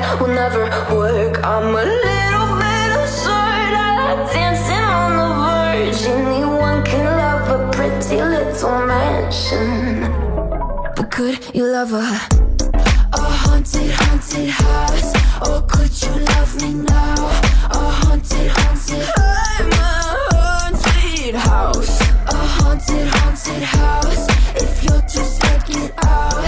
that will never work. I'm a little bit absurd, I like dancing on the verge. Anyone can love a pretty little mansion, but could you love a a haunted, haunted house? Or could you love me now? A haunted, haunted. I'm a haunted house. A haunted, haunted house. If you're scared, get out.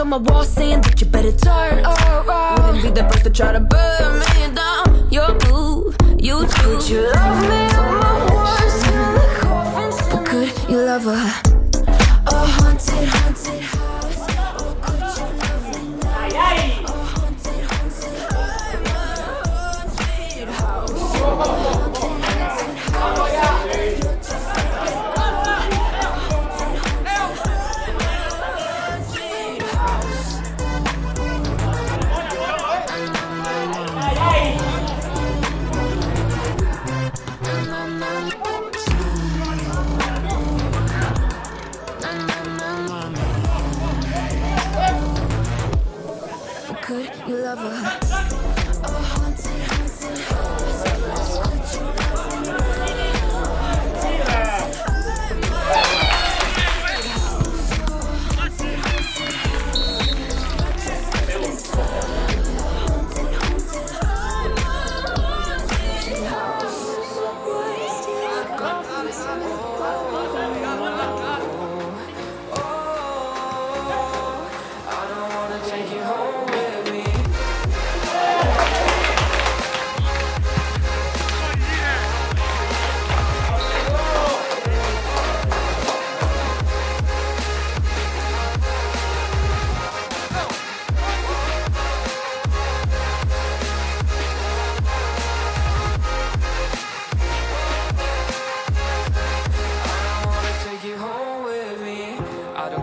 On my wall saying that you better turn around. Wouldn't be the first to try to burn me down. Your move, you too. Could you love me on my worst till the coffin's But could you love a a haunted, haunted house? Or could you love me now? A haunted, haunted.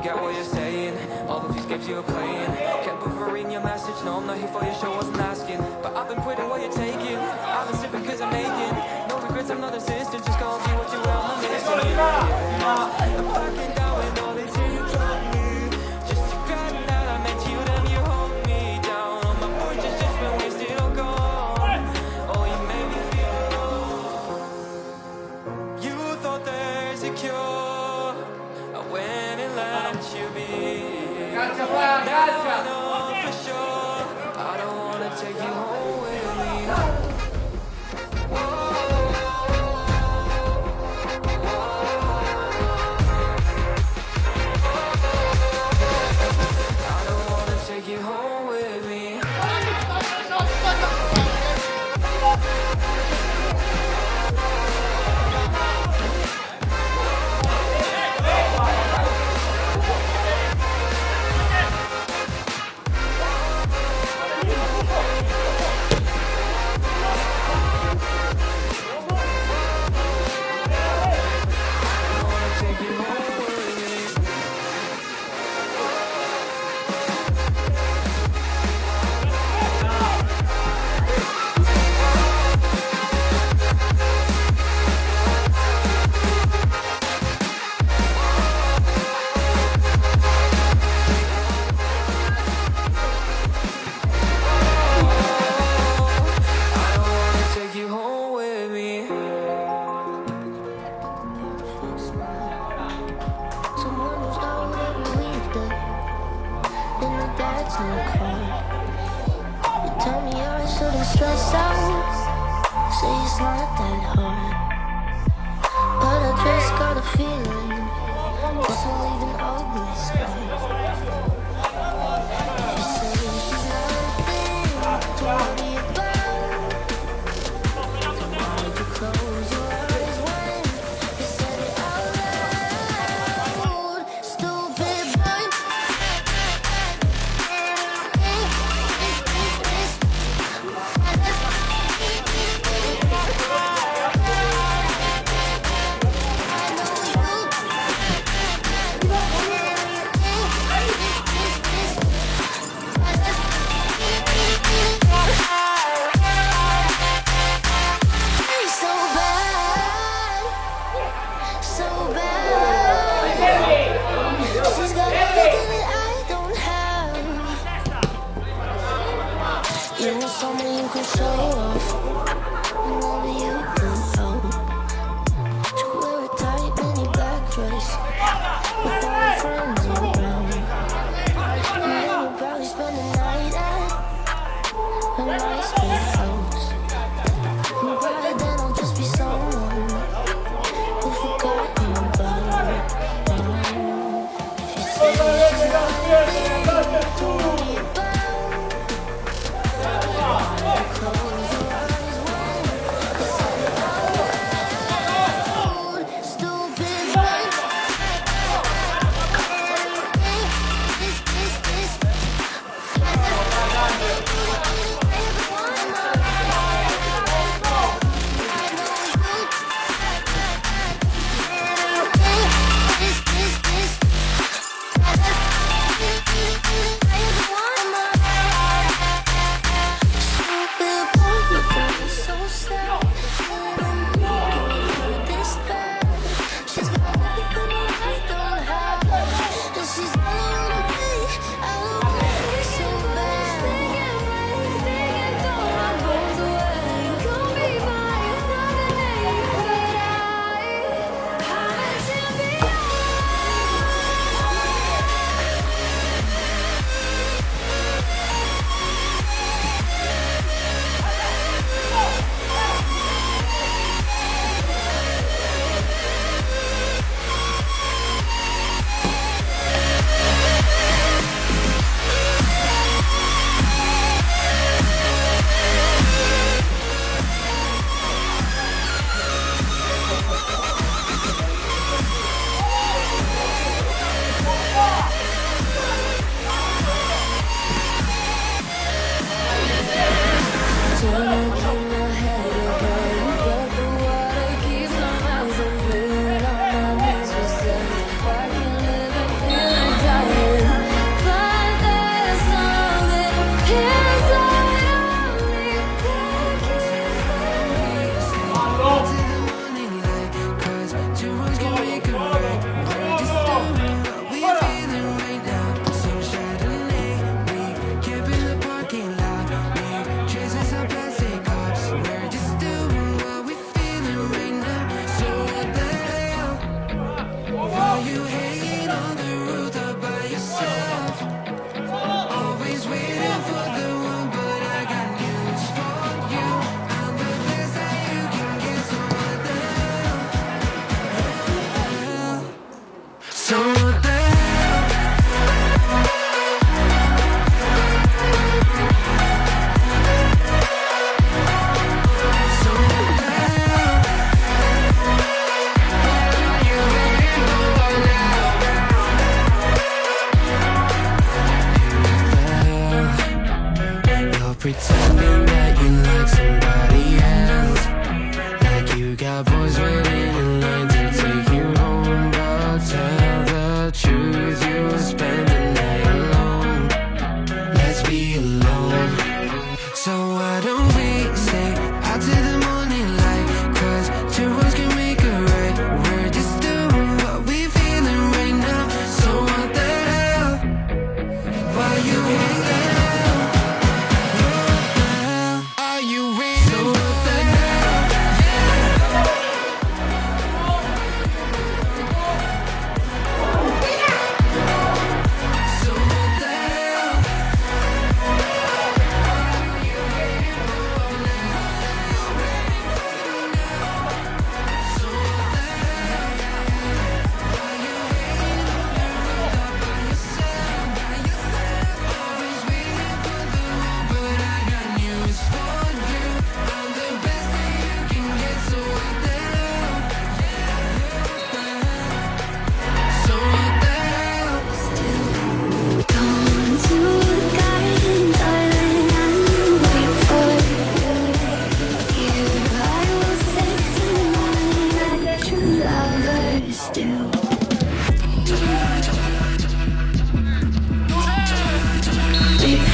I don't get what you're saying. All of these games you're playing. Can't put her in your message. No, I'm not here for your show. Wasn't asking, but I've been quitting what you're taking. I've been sipping 'cause I'm making no regrets. I'm not assistant. Just call me what you will. I'm. Yeah. I'm down with all these you be. I know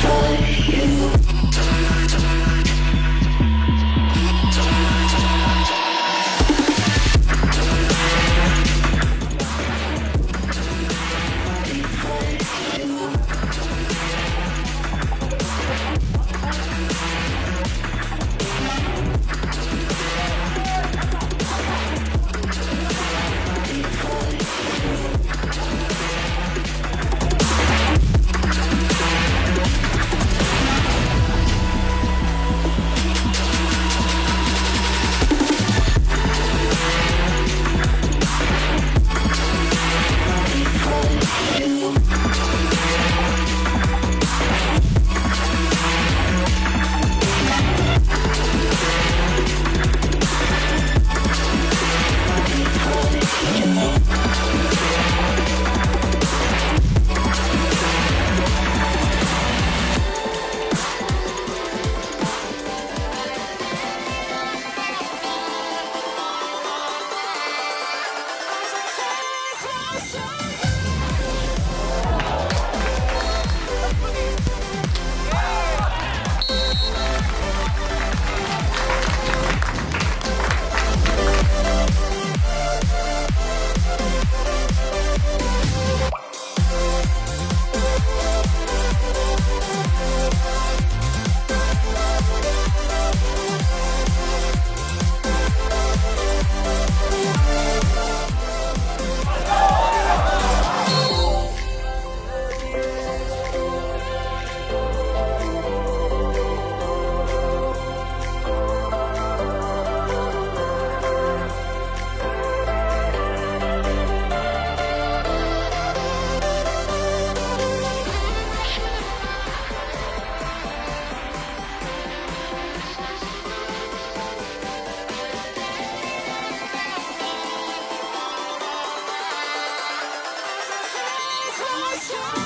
touch Shared